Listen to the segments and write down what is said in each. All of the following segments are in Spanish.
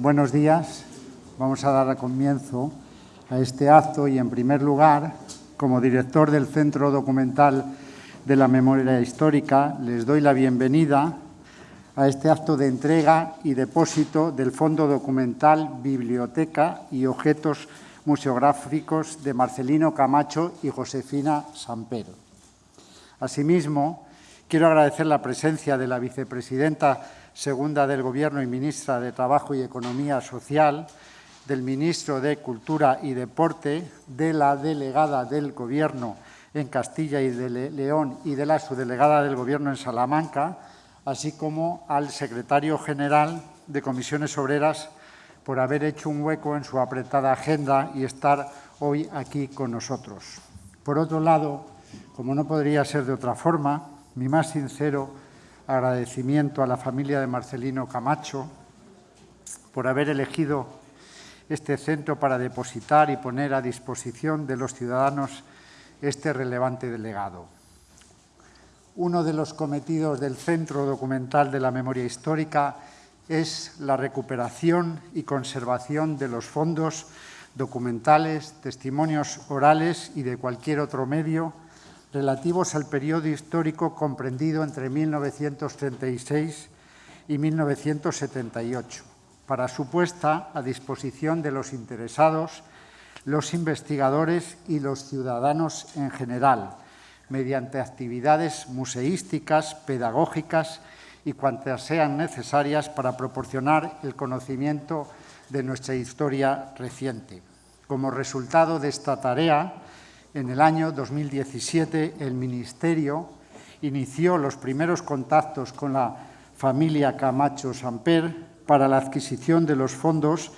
Buenos días. Vamos a dar comienzo a este acto y, en primer lugar, como director del Centro Documental de la Memoria Histórica, les doy la bienvenida a este acto de entrega y depósito del Fondo Documental Biblioteca y Objetos Museográficos de Marcelino Camacho y Josefina Sampero. Asimismo, quiero agradecer la presencia de la vicepresidenta segunda del Gobierno y ministra de Trabajo y Economía Social, del ministro de Cultura y Deporte, de la delegada del Gobierno en Castilla y de León y de la subdelegada del Gobierno en Salamanca, así como al secretario general de Comisiones Obreras por haber hecho un hueco en su apretada agenda y estar hoy aquí con nosotros. Por otro lado, como no podría ser de otra forma, mi más sincero agradecimiento a la familia de Marcelino Camacho por haber elegido este centro para depositar y poner a disposición de los ciudadanos este relevante delegado. Uno de los cometidos del Centro Documental de la Memoria Histórica es la recuperación y conservación de los fondos documentales, testimonios orales y de cualquier otro medio relativos al periodo histórico comprendido entre 1936 y 1978, para su puesta a disposición de los interesados, los investigadores y los ciudadanos en general, mediante actividades museísticas, pedagógicas y cuantas sean necesarias para proporcionar el conocimiento de nuestra historia reciente. Como resultado de esta tarea, en el año 2017 el Ministerio inició los primeros contactos con la familia Camacho Samper para la adquisición de los fondos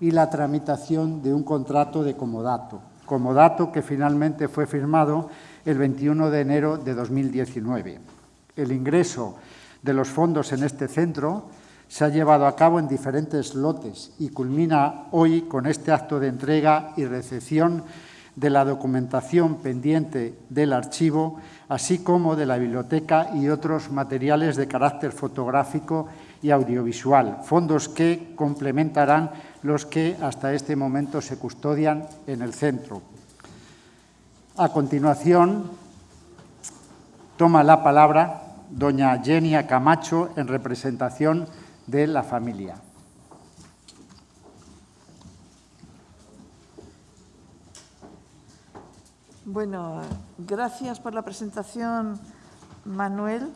y la tramitación de un contrato de comodato, comodato que finalmente fue firmado el 21 de enero de 2019. El ingreso de los fondos en este centro se ha llevado a cabo en diferentes lotes y culmina hoy con este acto de entrega y recepción de la documentación pendiente del archivo, así como de la biblioteca y otros materiales de carácter fotográfico y audiovisual, fondos que complementarán los que hasta este momento se custodian en el centro. A continuación, toma la palabra doña Genia Camacho en representación de la familia. Bueno, gracias por la presentación, Manuel,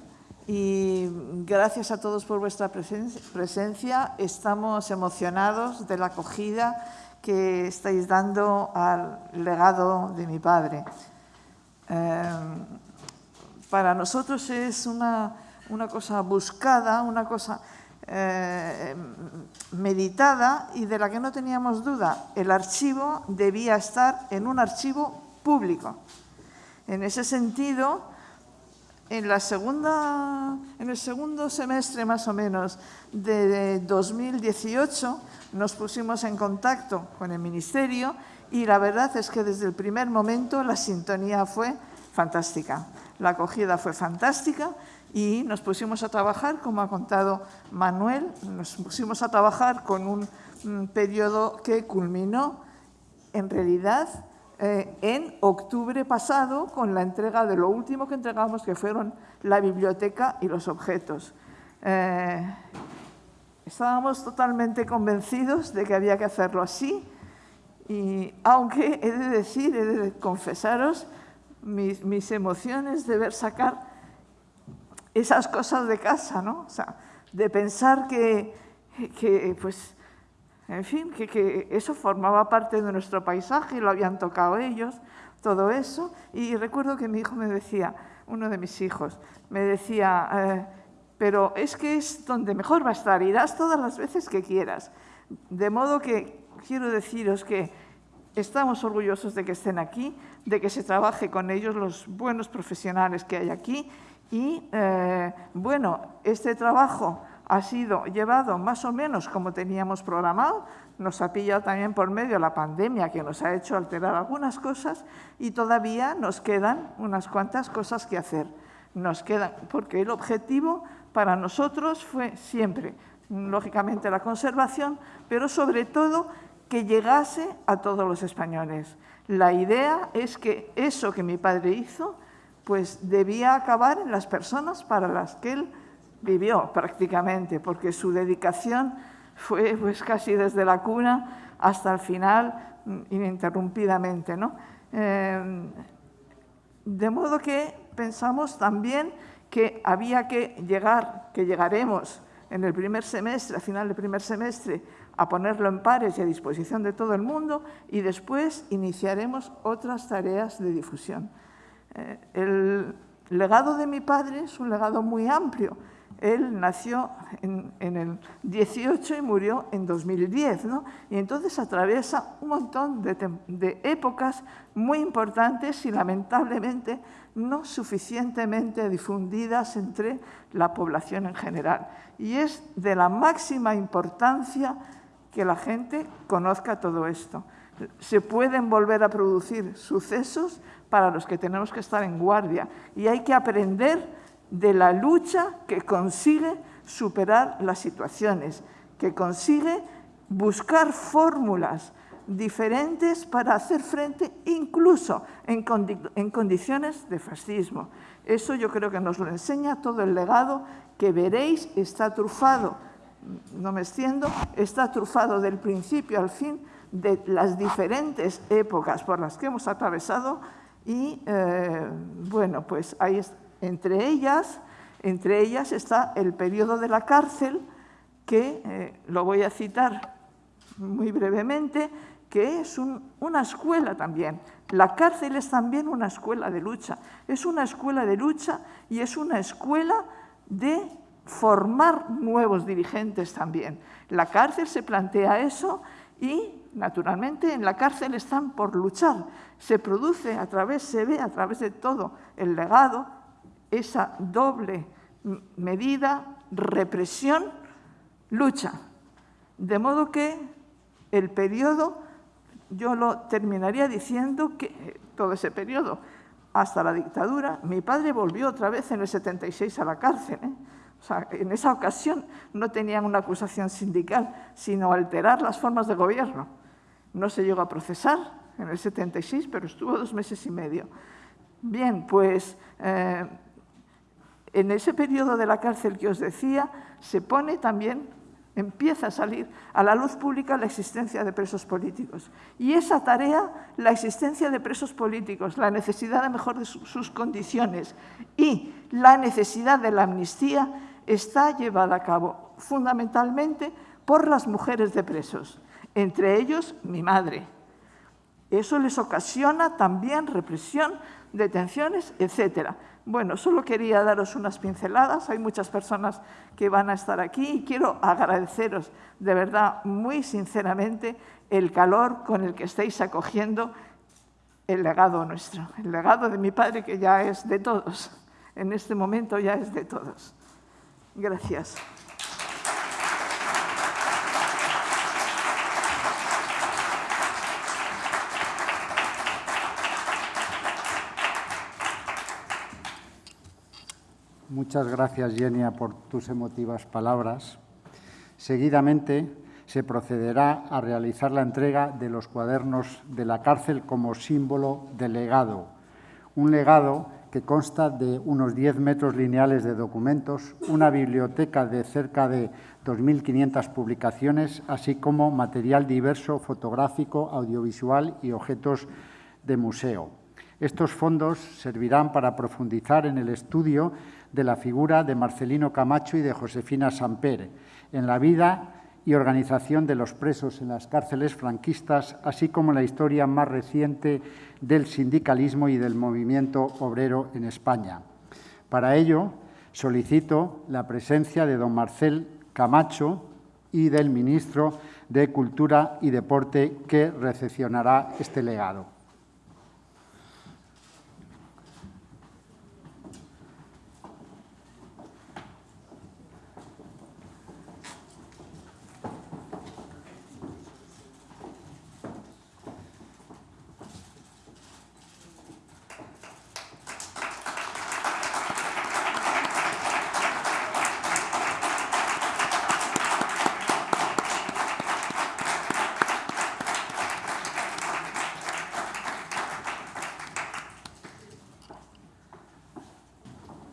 y gracias a todos por vuestra presencia. Estamos emocionados de la acogida que estáis dando al legado de mi padre. Em, para nosotros es una, cosa buscada, una cosa eh, meditada y de la que no teníamos duda. El archivo debía estar en un archivo público. En ese sentido, en, la segunda, en el segundo semestre más o menos de 2018 nos pusimos en contacto con el Ministerio y la verdad es que desde el primer momento la sintonía fue fantástica. La acogida fue fantástica y nos pusimos a trabajar, como ha contado Manuel, nos pusimos a trabajar con un, periodo que culminó en realidad eh, en octubre pasado con la entrega de lo último que entregamos, que fueron la biblioteca y los objetos. Eh, estábamos totalmente convencidos de que había que hacerlo así y aunque he de decir, he de confesaros mis, emociones de ver sacar esas cosas de casa, ¿no? De pensar que pues, en fin, que, eso formaba parte de nuestro paisaje y lo habían tocado ellos, todo eso. Y recuerdo que mi hijo me decía, uno de mis hijos, me decía, eh, pero es que es donde mejor va a estar, irás todas las veces que quieras. De modo que quiero deciros que estamos orgullosos de que estén aquí, de que se trabaje con ellos los buenos profesionales que hay aquí y, eh, bueno, este trabajo ha sido llevado más o menos como teníamos programado, nos ha pillado también por medio la pandemia que nos ha hecho alterar algunas cosas y todavía nos quedan unas cuantas cosas que hacer. Nos quedan, porque el objetivo para nosotros fue siempre lógicamente, la conservación, pero sobre todo que llegase a todos los españoles. La idea es que eso que mi padre hizo, pues debía acabar en las personas para las que él vivió prácticamente, porque su dedicación fue pues casi desde la cuna hasta el final, mm, ininterrumpidamente. ¿no? Eh, de modo que pensamos también que había que llegar, que llegaremos en el primer semestre, a final del primer semestre, a ponerlo en pares y a disposición de todo el mundo y después iniciaremos otras tareas de difusión. Eh, el legado de mi padre es un legado muy amplio. Él nació en, el 18 y murió en 2010, ¿no? y entonces atraviesa un montón de, de épocas muy importantes y lamentablemente no suficientemente difundidas entre la población en general. Y es de la máxima importancia que la gente conozca todo esto. Se pueden volver a producir sucesos para los que tenemos que estar en guardia y hay que aprender de la lucha que consigue superar las situaciones, que consigue buscar fórmulas diferentes para hacer frente incluso en, condiciones de fascismo. Eso yo creo que nos lo enseña todo el legado que veréis está trufado, no me extiendo, está trufado del principio al fin de las diferentes épocas por las que hemos atravesado y, eh, bueno, pues ahí entre ellas, entre ellas está el periodo de la cárcel, que eh, lo voy a citar muy brevemente, que es una escuela también. La cárcel es también una escuela de lucha. Es una escuela de lucha y es una escuela de formar nuevos dirigentes también. La cárcel se plantea eso y, naturalmente, en la cárcel están por luchar. Se produce a través, se ve a través de todo el legado, esa doble medida, represión, lucha. De modo que el periodo yo lo terminaría diciendo que eh, todo ese periodo, hasta la dictadura, mi padre volvió otra vez en el 76 a la cárcel. ¿eh? En esa ocasión no tenían una acusación sindical, sino alterar las formas de gobierno. No se llegó a procesar en el 76, pero estuvo dos meses y medio. Bien, pues eh, en ese periodo de la cárcel que os decía, se pone también empieza a salir a la luz pública la existencia de presos políticos. Y esa tarea, la existencia de presos políticos, la necesidad de mejorar sus condiciones y la necesidad de la amnistía está llevada a cabo fundamentalmente por las mujeres de presos, entre ellos mi madre. Eso les ocasiona también represión, detenciones, etcétera. Bueno, solo quería daros unas pinceladas. Hay muchas personas que van a estar aquí y quiero agradeceros de verdad, muy sinceramente, el calor con el que estáis acogiendo el legado nuestro, el legado de mi padre que ya es de todos. En este momento ya es de todos. Gracias. Muchas gracias, Genia, por tus emotivas palabras. Seguidamente se procederá a realizar la entrega de los cuadernos de la cárcel como símbolo de legado. Un legado que consta de unos 10 metros lineales de documentos, una biblioteca de cerca de 2.500 publicaciones, así como material diverso fotográfico, audiovisual y objetos de museo. Estos fondos servirán para profundizar en el estudio de la figura de Marcelino Camacho y de Josefina Samper, en la vida y organización de los presos en las cárceles franquistas, así como la historia más reciente del sindicalismo y del movimiento obrero en España. Para ello, solicito la presencia de don Marcel Camacho y del ministro de Cultura y Deporte que recepcionará este legado.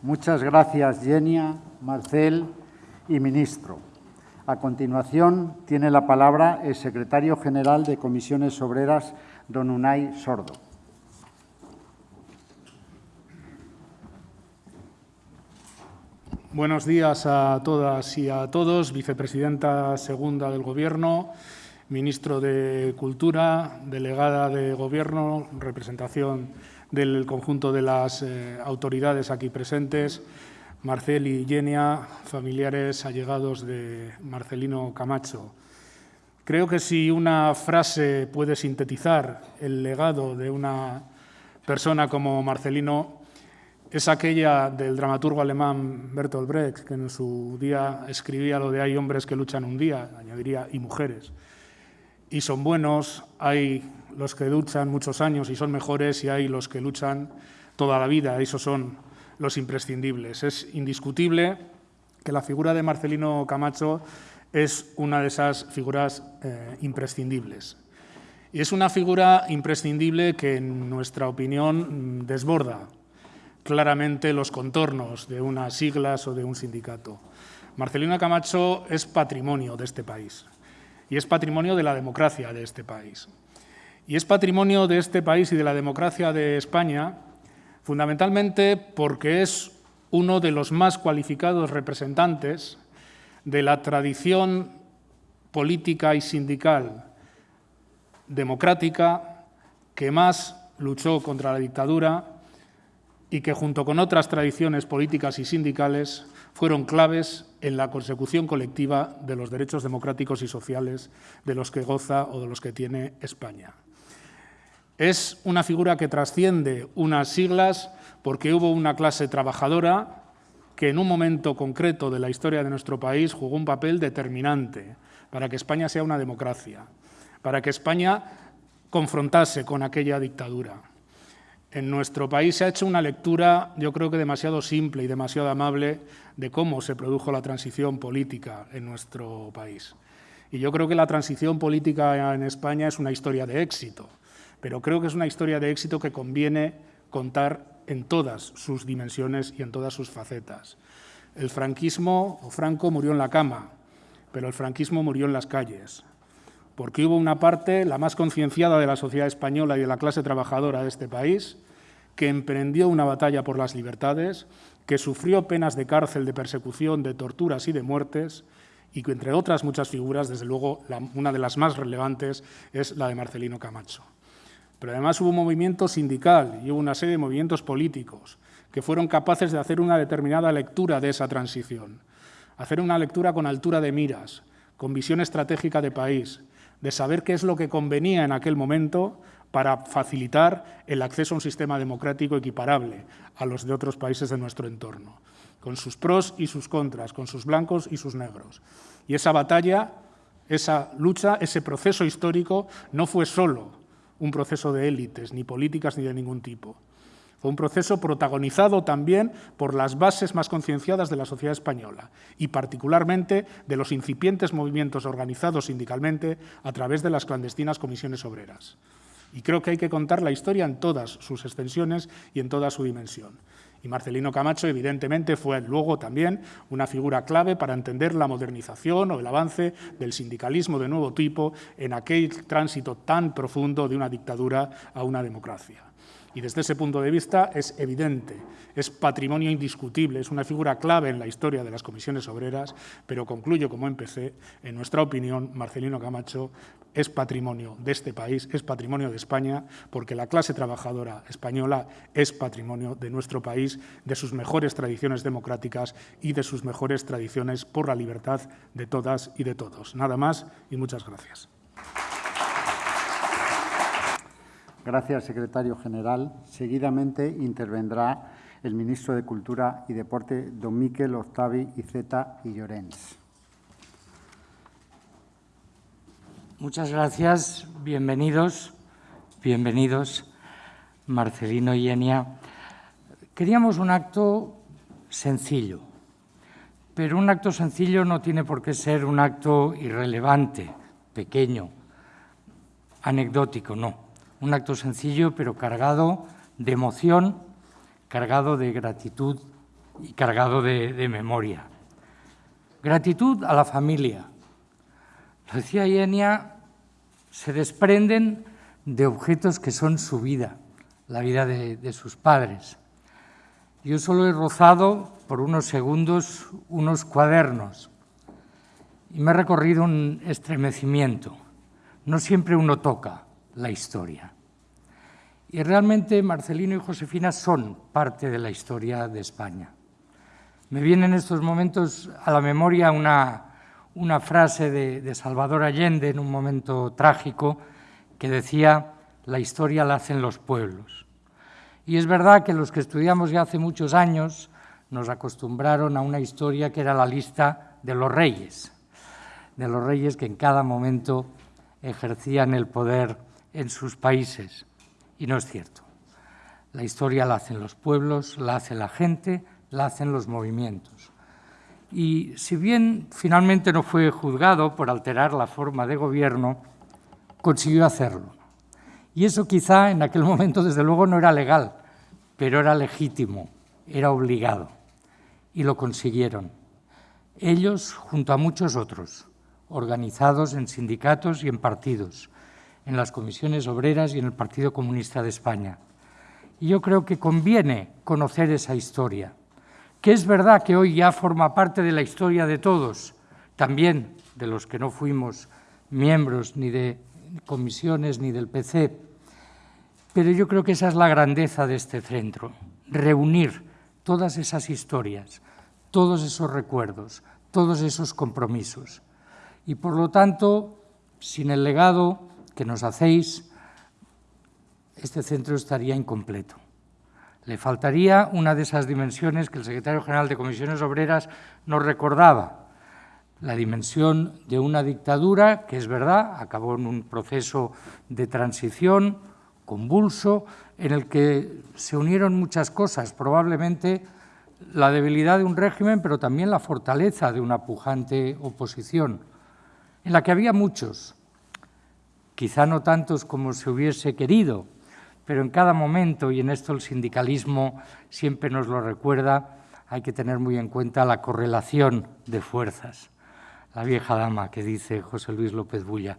Muchas gracias, Genia, Marcel y ministro. A continuación, tiene la palabra el secretario general de Comisiones Obreras, don Unai Sordo. Buenos días a todas y a todos. Vicepresidenta segunda del Gobierno, ministro de Cultura, delegada de Gobierno, representación del conjunto de las eh, autoridades aquí presentes, Marcel y Genia, familiares allegados de Marcelino Camacho. Creo que si una frase puede sintetizar el legado de una persona como Marcelino, es aquella del dramaturgo alemán Bertolt Brecht, que en su día escribía lo de hay hombres que luchan un día, añadiría, y mujeres. Y son buenos, hay los que luchan muchos años y son mejores, y hay los que luchan toda la vida, esos son los imprescindibles. Es indiscutible que la figura de Marcelino Camacho es una de esas figuras eh, imprescindibles. Y es una figura imprescindible que, en nuestra opinión, desborda claramente los contornos de unas siglas o de un sindicato. Marcelino Camacho es patrimonio de este país y es patrimonio de la democracia de este país. Y es patrimonio de este país y de la democracia de España fundamentalmente porque es uno de los más cualificados representantes de la tradición política y sindical democrática que más luchó contra la dictadura y que junto con otras tradiciones políticas y sindicales fueron claves en la consecución colectiva de los derechos democráticos y sociales de los que goza o de los que tiene España. Es una figura que trasciende unas siglas porque hubo una clase trabajadora que en un momento concreto de la historia de nuestro país jugó un papel determinante para que España sea una democracia, para que España confrontase con aquella dictadura. En nuestro país se ha hecho una lectura, yo creo que demasiado simple y demasiado amable, de cómo se produjo la transición política en nuestro país. Y yo creo que la transición política en España es una historia de éxito, pero creo que es una historia de éxito que conviene contar en todas sus dimensiones y en todas sus facetas. El franquismo, o Franco, murió en la cama, pero el franquismo murió en las calles porque hubo una parte, la más concienciada de la sociedad española y de la clase trabajadora de este país, que emprendió una batalla por las libertades, que sufrió penas de cárcel, de persecución, de torturas y de muertes, y que, entre otras muchas figuras, desde luego, una de las más relevantes es la de Marcelino Camacho. Pero además hubo un movimiento sindical y hubo una serie de movimientos políticos que fueron capaces de hacer una determinada lectura de esa transición, hacer una lectura con altura de miras, con visión estratégica de país, de saber qué es lo que convenía en aquel momento para facilitar el acceso a un sistema democrático equiparable a los de otros países de nuestro entorno, con sus pros y sus contras, con sus blancos y sus negros. Y esa batalla, esa lucha, ese proceso histórico no fue solo un proceso de élites, ni políticas ni de ningún tipo. Fue un proceso protagonizado también por las bases más concienciadas de la sociedad española y particularmente de los incipientes movimientos organizados sindicalmente a través de las clandestinas comisiones obreras. Y creo que hay que contar la historia en todas sus extensiones y en toda su dimensión. Y Marcelino Camacho, evidentemente, fue luego también una figura clave para entender la modernización o el avance del sindicalismo de nuevo tipo en aquel tránsito tan profundo de una dictadura a una democracia. Y desde ese punto de vista es evidente, es patrimonio indiscutible, es una figura clave en la historia de las comisiones obreras, pero concluyo como empecé, en nuestra opinión, Marcelino Camacho es patrimonio de este país, es patrimonio de España, porque la clase trabajadora española es patrimonio de nuestro país, de sus mejores tradiciones democráticas y de sus mejores tradiciones por la libertad de todas y de todos. Nada más y muchas gracias. Gracias, secretario general. Seguidamente intervendrá el ministro de Cultura y Deporte, don Miquel Octavi Iceta y Llorens. Muchas gracias. Bienvenidos, bienvenidos, Marcelino y Enia. Queríamos un acto sencillo, pero un acto sencillo no tiene por qué ser un acto irrelevante, pequeño, anecdótico, no un acto sencillo pero cargado de emoción, cargado de gratitud y cargado de, memoria. Gratitud a la familia. Lo decía Ienia, se desprenden de objetos que son su vida, la vida de, de sus padres. Yo solo he rozado por unos segundos unos cuadernos y me ha recorrido un estremecimiento. No siempre uno toca la historia. Y realmente Marcelino y Josefina son parte de la historia de España. Me viene en estos momentos a la memoria una, una frase de, de Salvador Allende en un momento trágico que decía, la historia la hacen los pueblos. Y es verdad que los que estudiamos ya hace muchos años nos acostumbraron a una historia que era la lista de los reyes, de los reyes que en cada momento ejercían el poder en sus países. Y no es cierto. La historia la hacen los pueblos, la hace la gente, la hacen los movimientos. Y si bien finalmente no fue juzgado por alterar la forma de gobierno, consiguió hacerlo. Y eso quizá en aquel momento, desde luego, no era legal, pero era legítimo, era obligado. Y lo consiguieron. Ellos, junto a muchos otros, organizados en sindicatos y en partidos, en las comisiones obreras y en el Partido Comunista de España. Y yo creo que conviene conocer esa historia, que es verdad que hoy ya forma parte de la historia de todos, también de los que no fuimos miembros ni de comisiones ni del PC, pero yo creo que esa es la grandeza de este centro, reunir todas esas historias, todos esos recuerdos, todos esos compromisos. Y por lo tanto, sin el legado que nos hacéis, este centro estaría incompleto. Le faltaría una de esas dimensiones que el secretario general de Comisiones Obreras nos recordaba, la dimensión de una dictadura que es verdad, acabó en un proceso de transición convulso en el que se unieron muchas cosas, probablemente la debilidad de un régimen, pero también la fortaleza de una pujante oposición, en la que había muchos, quizá no tantos como se hubiese querido, pero en cada momento, y en esto el sindicalismo siempre nos lo recuerda, hay que tener muy en cuenta la correlación de fuerzas. La vieja dama que dice José Luis López Bulla,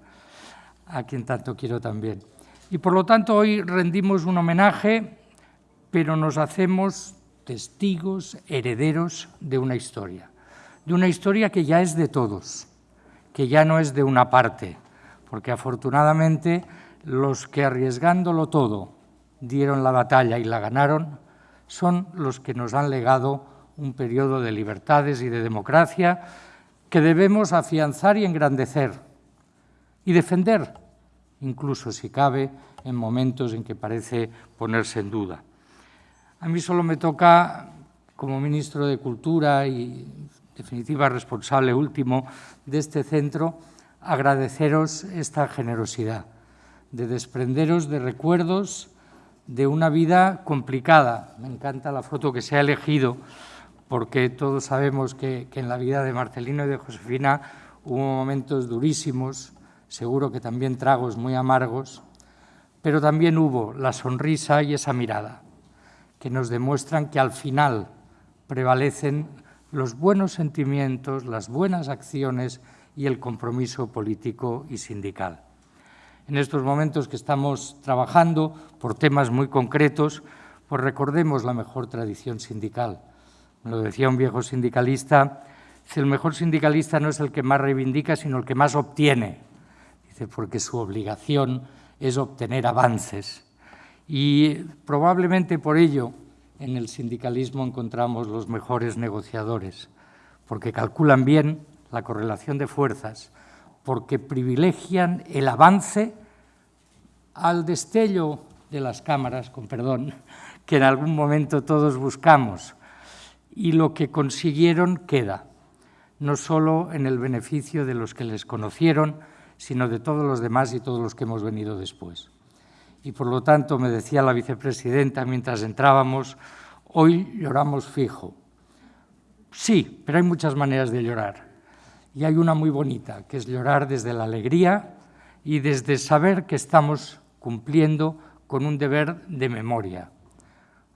a quien tanto quiero también. Y por lo tanto hoy rendimos un homenaje, pero nos hacemos testigos, herederos de una historia, de una historia que ya es de todos, que ya no es de una parte, porque afortunadamente los que arriesgándolo todo dieron la batalla y la ganaron, son los que nos han legado un periodo de libertades y de democracia que debemos afianzar y engrandecer y defender, incluso si cabe, en momentos en que parece ponerse en duda. A mí solo me toca, como ministro de Cultura y definitiva responsable último de este centro, agradeceros esta generosidad, de desprenderos de recuerdos de una vida complicada. Me encanta la foto que se ha elegido, porque todos sabemos que, que en la vida de Marcelino y de Josefina hubo momentos durísimos, seguro que también tragos muy amargos, pero también hubo la sonrisa y esa mirada, que nos demuestran que al final prevalecen los buenos sentimientos, las buenas acciones y el compromiso político y sindical. En estos momentos que estamos trabajando por temas muy concretos, pues recordemos la mejor tradición sindical. Me lo decía un viejo sindicalista, dice, el mejor sindicalista no es el que más reivindica, sino el que más obtiene. Dice, porque su obligación es obtener avances. Y probablemente por ello en el sindicalismo encontramos los mejores negociadores, porque calculan bien la correlación de fuerzas, porque privilegian el avance al destello de las cámaras, con perdón, que en algún momento todos buscamos. Y lo que consiguieron queda, no solo en el beneficio de los que les conocieron, sino de todos los demás y todos los que hemos venido después. Y por lo tanto, me decía la vicepresidenta mientras entrábamos, hoy lloramos fijo. Sí, pero hay muchas maneras de llorar y hay una muy bonita, que es llorar desde la alegría y desde saber que estamos cumpliendo con un deber de memoria.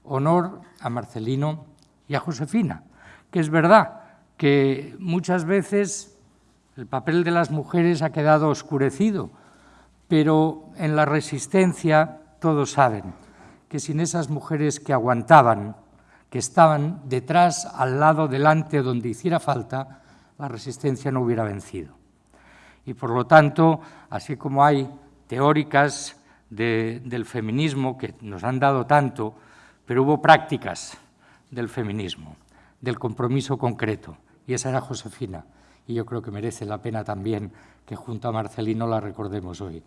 Honor a Marcelino y a Josefina, que es verdad que muchas veces el papel de las mujeres ha quedado oscurecido, pero en la resistencia todos saben que sin esas mujeres que aguantaban, que estaban detrás, al lado, delante, donde hiciera falta, la resistencia no hubiera vencido. Y por lo tanto, así como hay teóricas del feminismo que nos han dado tanto, pero hubo prácticas del feminismo, del compromiso concreto, y esa era Josefina, y yo creo que merece la pena también que junto a Marcelino la recordemos hoy.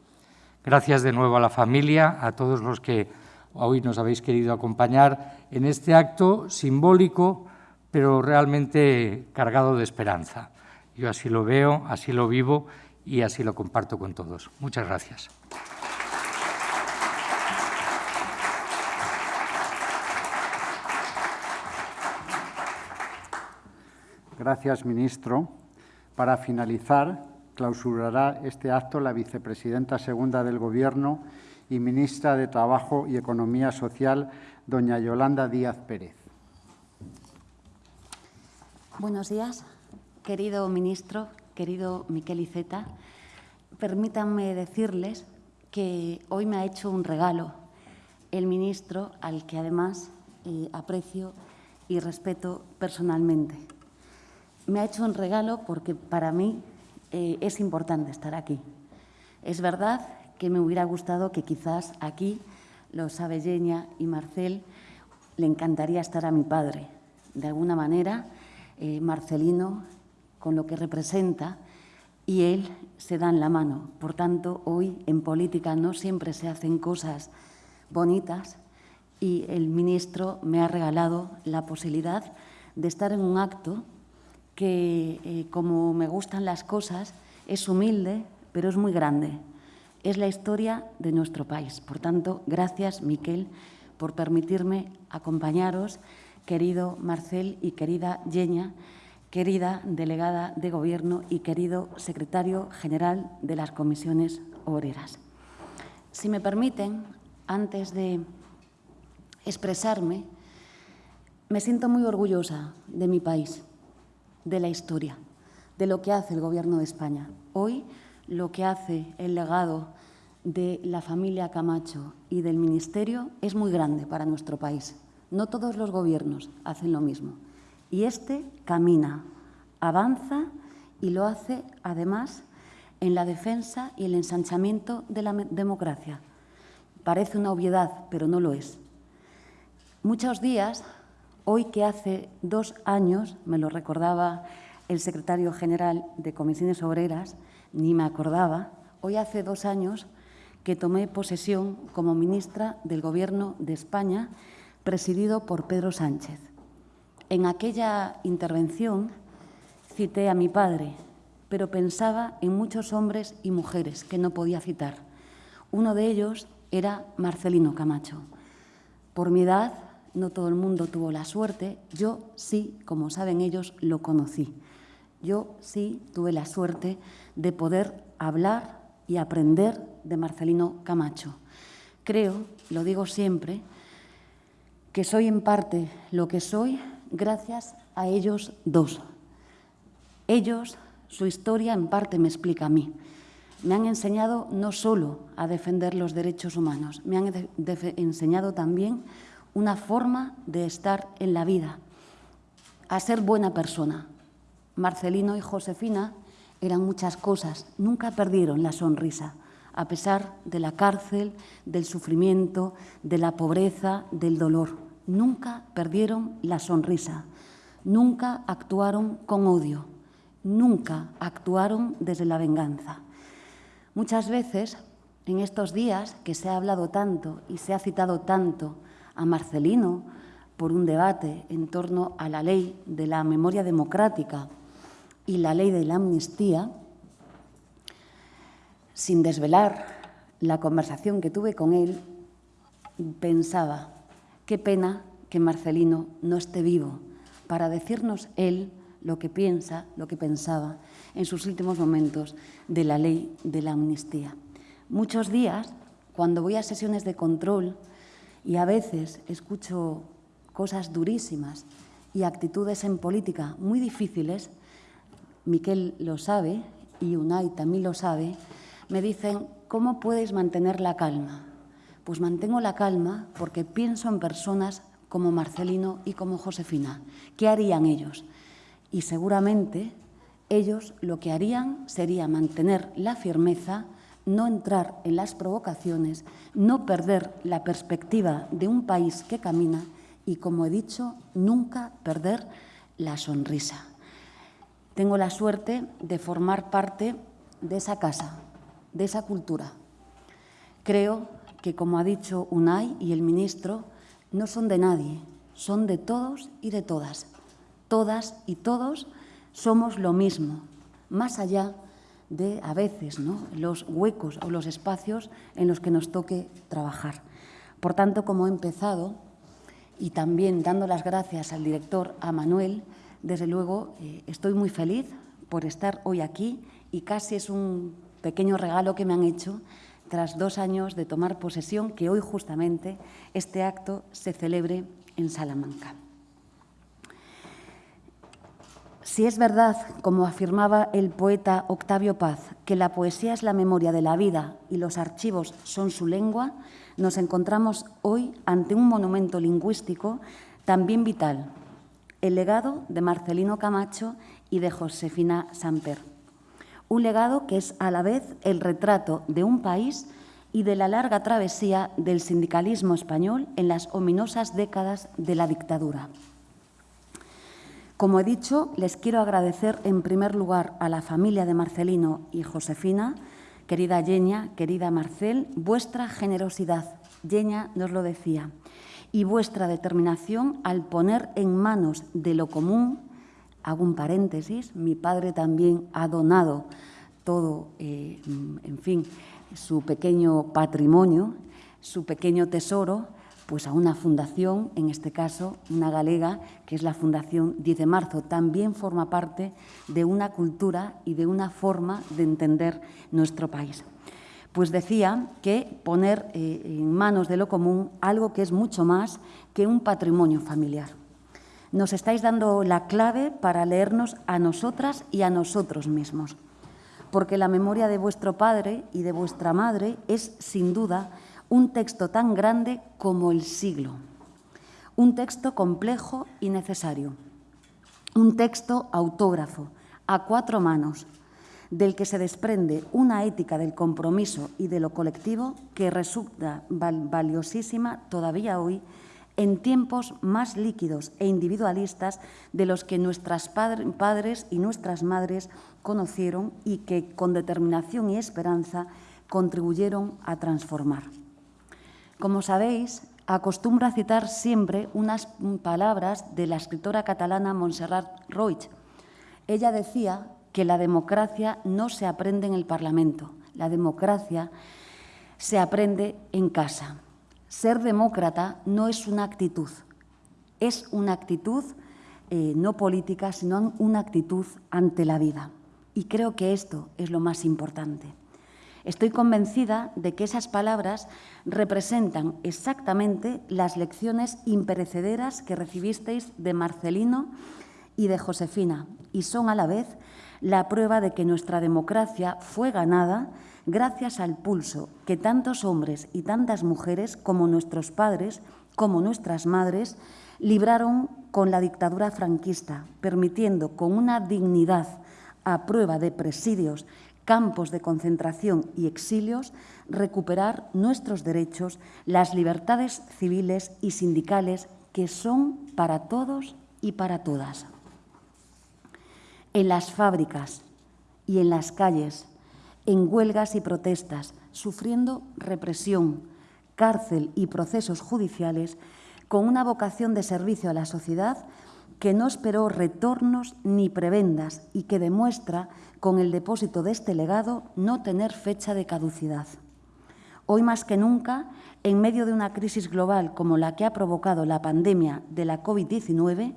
Gracias de nuevo a la familia, a todos los que hoy nos habéis querido acompañar en este acto simbólico, pero realmente cargado de esperanza. Yo así lo veo, así lo vivo y así lo comparto con todos. Muchas gracias. Gracias, ministro. Para finalizar, clausurará este acto la vicepresidenta segunda del Gobierno y ministra de Trabajo y Economía Social, doña Yolanda Díaz Pérez. Buenos días, querido ministro, querido Miquel Iceta. Permítanme decirles que hoy me ha hecho un regalo el ministro, al que además eh, aprecio y respeto personalmente. Me ha hecho un regalo porque para mí eh, es importante estar aquí. Es verdad que me hubiera gustado que quizás aquí los Abelleña y Marcel le encantaría estar a mi padre. De alguna manera, eh, Marcelino, con lo que representa, y él se dan la mano. Por tanto, hoy en política no siempre se hacen cosas bonitas y el ministro me ha regalado la posibilidad de estar en un acto que, eh, como me gustan las cosas, es humilde, pero es muy grande es la historia de nuestro país. Por tanto, gracias, Miquel, por permitirme acompañaros, querido Marcel y querida Yeña, querida delegada de Gobierno y querido secretario general de las comisiones obreras. Si me permiten, antes de expresarme, me siento muy orgullosa de mi país, de la historia, de lo que hace el Gobierno de España. Hoy lo que hace el legado de la familia Camacho y del Ministerio es muy grande para nuestro país. No todos los gobiernos hacen lo mismo. Y este camina, avanza y lo hace, además, en la defensa y el ensanchamiento de la democracia. Parece una obviedad, pero no lo es. Muchos días, hoy que hace dos años, me lo recordaba el secretario general de Comisiones Obreras, ni me acordaba, hoy hace dos años que tomé posesión como ministra del Gobierno de España, presidido por Pedro Sánchez. En aquella intervención cité a mi padre, pero pensaba en muchos hombres y mujeres que no podía citar. Uno de ellos era Marcelino Camacho. Por mi edad, no todo el mundo tuvo la suerte, yo sí, como saben ellos, lo conocí. Yo sí tuve la suerte de poder hablar y aprender de Marcelino Camacho. Creo, lo digo siempre, que soy en parte lo que soy gracias a ellos dos. Ellos, su historia en parte me explica a mí. Me han enseñado no solo a defender los derechos humanos, me han enseñado también una forma de estar en la vida, a ser buena persona, Marcelino y Josefina eran muchas cosas, nunca perdieron la sonrisa, a pesar de la cárcel, del sufrimiento, de la pobreza, del dolor. Nunca perdieron la sonrisa, nunca actuaron con odio, nunca actuaron desde la venganza. Muchas veces, en estos días que se ha hablado tanto y se ha citado tanto a Marcelino por un debate en torno a la ley de la memoria democrática y la ley de la amnistía, sin desvelar la conversación que tuve con él, pensaba, qué pena que Marcelino no esté vivo para decirnos él lo que piensa, lo que pensaba en sus últimos momentos de la ley de la amnistía. Muchos días, cuando voy a sesiones de control y a veces escucho cosas durísimas y actitudes en política muy difíciles, Miquel lo sabe y Unai también lo sabe, me dicen, ¿cómo puedes mantener la calma? Pues mantengo la calma porque pienso en personas como Marcelino y como Josefina. ¿Qué harían ellos? Y seguramente ellos lo que harían sería mantener la firmeza, no entrar en las provocaciones, no perder la perspectiva de un país que camina y, como he dicho, nunca perder la sonrisa. Tengo la suerte de formar parte de esa casa, de esa cultura. Creo que, como ha dicho Unai y el ministro, no son de nadie, son de todos y de todas. Todas y todos somos lo mismo, más allá de, a veces, ¿no? los huecos o los espacios en los que nos toque trabajar. Por tanto, como he empezado, y también dando las gracias al director, a Manuel, desde luego eh, estoy muy feliz por estar hoy aquí y casi es un pequeño regalo que me han hecho tras dos años de tomar posesión, que hoy justamente este acto se celebre en Salamanca. Si es verdad, como afirmaba el poeta Octavio Paz, que la poesía es la memoria de la vida y los archivos son su lengua, nos encontramos hoy ante un monumento lingüístico también vital, el legado de Marcelino Camacho y de Josefina Samper. Un legado que es a la vez el retrato de un país y de la larga travesía del sindicalismo español en las ominosas décadas de la dictadura. Como he dicho, les quiero agradecer en primer lugar a la familia de Marcelino y Josefina, querida Yeña, querida Marcel, vuestra generosidad, Yeña nos lo decía, y vuestra determinación al poner en manos de lo común, hago un paréntesis, mi padre también ha donado todo, eh, en fin, su pequeño patrimonio, su pequeño tesoro, pues a una fundación, en este caso una galega, que es la Fundación 10 de Marzo. También forma parte de una cultura y de una forma de entender nuestro país. Pues decía que poner eh, en manos de lo común algo que es mucho más que un patrimonio familiar. Nos estáis dando la clave para leernos a nosotras y a nosotros mismos, porque la memoria de vuestro padre y de vuestra madre es, sin duda, un texto tan grande como el siglo, un texto complejo y necesario, un texto autógrafo, a cuatro manos, del que se desprende una ética del compromiso y de lo colectivo que resulta valiosísima todavía hoy en tiempos más líquidos e individualistas de los que nuestras padres y nuestras madres conocieron y que con determinación y esperanza contribuyeron a transformar. Como sabéis, acostumbro a citar siempre unas palabras de la escritora catalana Montserrat Roig. Ella decía que la democracia no se aprende en el Parlamento, la democracia se aprende en casa. Ser demócrata no es una actitud, es una actitud eh, no política, sino una actitud ante la vida. Y creo que esto es lo más importante. Estoy convencida de que esas palabras representan exactamente las lecciones imperecederas que recibisteis de Marcelino y de Josefina y son a la vez la prueba de que nuestra democracia fue ganada gracias al pulso que tantos hombres y tantas mujeres como nuestros padres, como nuestras madres, libraron con la dictadura franquista, permitiendo con una dignidad a prueba de presidios campos de concentración y exilios, recuperar nuestros derechos, las libertades civiles y sindicales que son para todos y para todas. En las fábricas y en las calles, en huelgas y protestas, sufriendo represión, cárcel y procesos judiciales, con una vocación de servicio a la sociedad que no esperó retornos ni prebendas y que demuestra con el depósito de este legado no tener fecha de caducidad. Hoy más que nunca, en medio de una crisis global como la que ha provocado la pandemia de la COVID-19,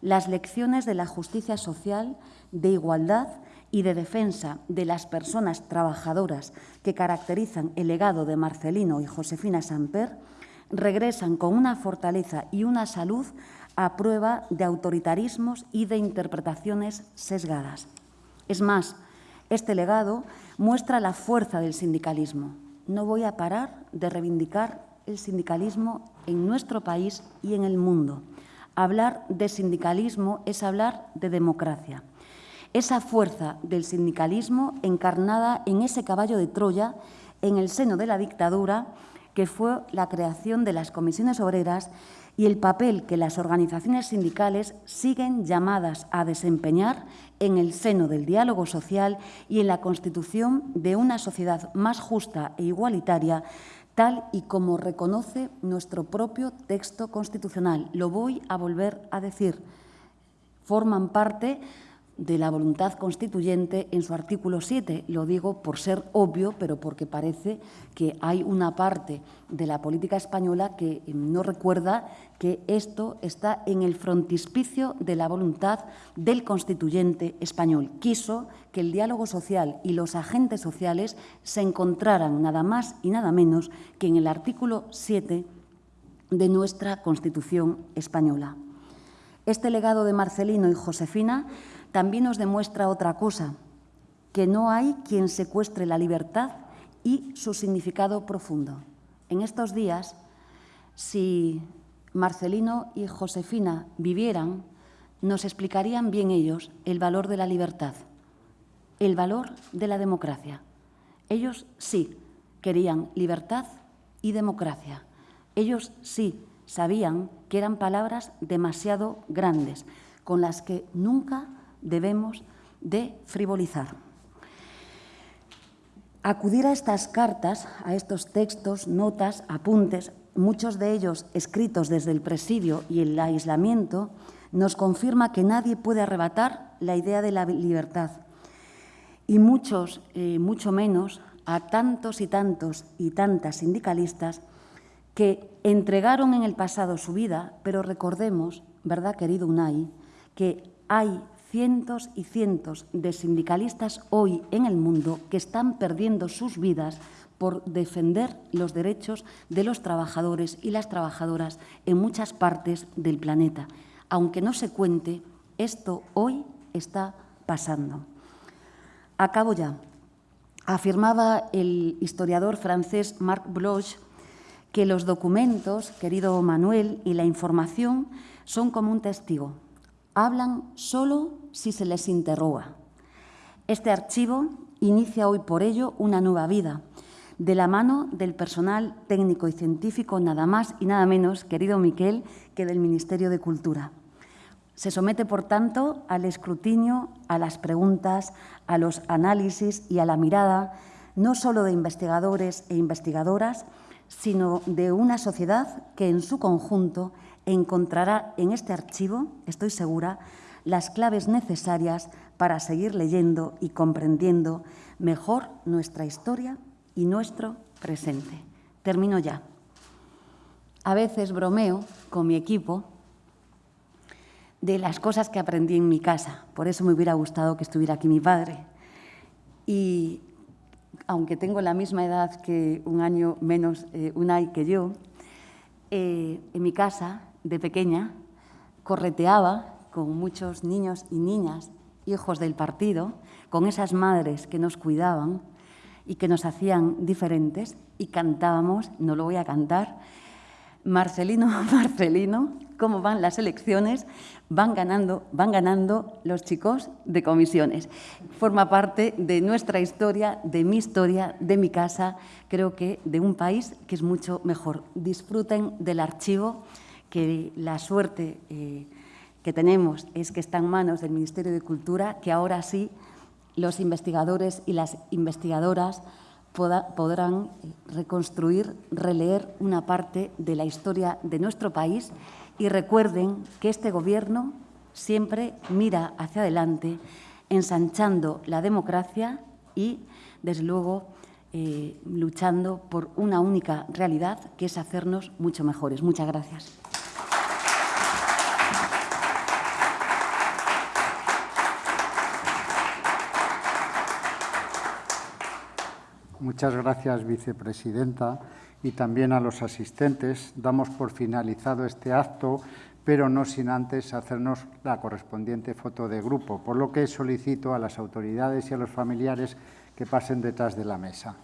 las lecciones de la justicia social, de igualdad y de defensa de las personas trabajadoras que caracterizan el legado de Marcelino y Josefina Samper regresan con una fortaleza y una salud a prueba de autoritarismos y de interpretaciones sesgadas. Es más, este legado muestra la fuerza del sindicalismo. No voy a parar de reivindicar el sindicalismo en nuestro país y en el mundo. Hablar de sindicalismo es hablar de democracia. Esa fuerza del sindicalismo encarnada en ese caballo de Troya en el seno de la dictadura que fue la creación de las comisiones obreras y el papel que las organizaciones sindicales siguen llamadas a desempeñar en el seno del diálogo social y en la constitución de una sociedad más justa e igualitaria, tal y como reconoce nuestro propio texto constitucional. Lo voy a volver a decir. Forman parte de la voluntad constituyente en su artículo 7. Lo digo por ser obvio, pero porque parece que hay una parte de la política española que no recuerda que esto está en el frontispicio de la voluntad del constituyente español. Quiso que el diálogo social y los agentes sociales se encontraran nada más y nada menos que en el artículo 7 de nuestra Constitución española. Este legado de Marcelino y Josefina también nos demuestra otra cosa, que no hay quien secuestre la libertad y su significado profundo. En estos días, si Marcelino y Josefina vivieran, nos explicarían bien ellos el valor de la libertad, el valor de la democracia. Ellos sí querían libertad y democracia. Ellos sí sabían que eran palabras demasiado grandes, con las que nunca debemos de frivolizar. Acudir a estas cartas, a estos textos, notas, apuntes, muchos de ellos escritos desde el presidio y el aislamiento, nos confirma que nadie puede arrebatar la idea de la libertad. Y muchos, eh, mucho menos, a tantos y tantos y tantas sindicalistas que entregaron en el pasado su vida, pero recordemos, ¿verdad, querido Unai?, que hay cientos y cientos de sindicalistas hoy en el mundo que están perdiendo sus vidas por defender los derechos de los trabajadores y las trabajadoras en muchas partes del planeta. Aunque no se cuente, esto hoy está pasando. Acabo ya. Afirmaba el historiador francés Marc Bloch que los documentos, querido Manuel, y la información son como un testigo hablan solo si se les interroga. Este archivo inicia hoy por ello una nueva vida, de la mano del personal técnico y científico, nada más y nada menos, querido Miquel, que del Ministerio de Cultura. Se somete, por tanto, al escrutinio, a las preguntas, a los análisis y a la mirada, no solo de investigadores e investigadoras, sino de una sociedad que en su conjunto encontrará en este archivo, estoy segura, las claves necesarias para seguir leyendo y comprendiendo mejor nuestra historia y nuestro presente. Termino ya. A veces bromeo con mi equipo de las cosas que aprendí en mi casa. Por eso me hubiera gustado que estuviera aquí mi padre. Y aunque tengo la misma edad que un año menos eh, Unai que yo, eh, en mi casa de pequeña correteaba con muchos niños y niñas, hijos del partido, con esas madres que nos cuidaban y que nos hacían diferentes y cantábamos, no lo voy a cantar, Marcelino, Marcelino, cómo van las elecciones, van ganando, van ganando los chicos de comisiones. Forma parte de nuestra historia, de mi historia, de mi casa, creo que de un país que es mucho mejor. Disfruten del archivo que la suerte eh, que tenemos es que está en manos del Ministerio de Cultura, que ahora sí los investigadores y las investigadoras podrán reconstruir, releer una parte de la historia de nuestro país y recuerden que este Gobierno siempre mira hacia adelante, ensanchando la democracia y, desde luego, eh, luchando por una única realidad, que es hacernos mucho mejores. Muchas gracias. Muchas gracias, vicepresidenta. y también a los asistentes. Damos por finalizado este acto, pero no sin antes hacernos la correspondiente foto de grupo, por lo que solicito a las autoridades y a los familiares que pasen detrás de la mesa.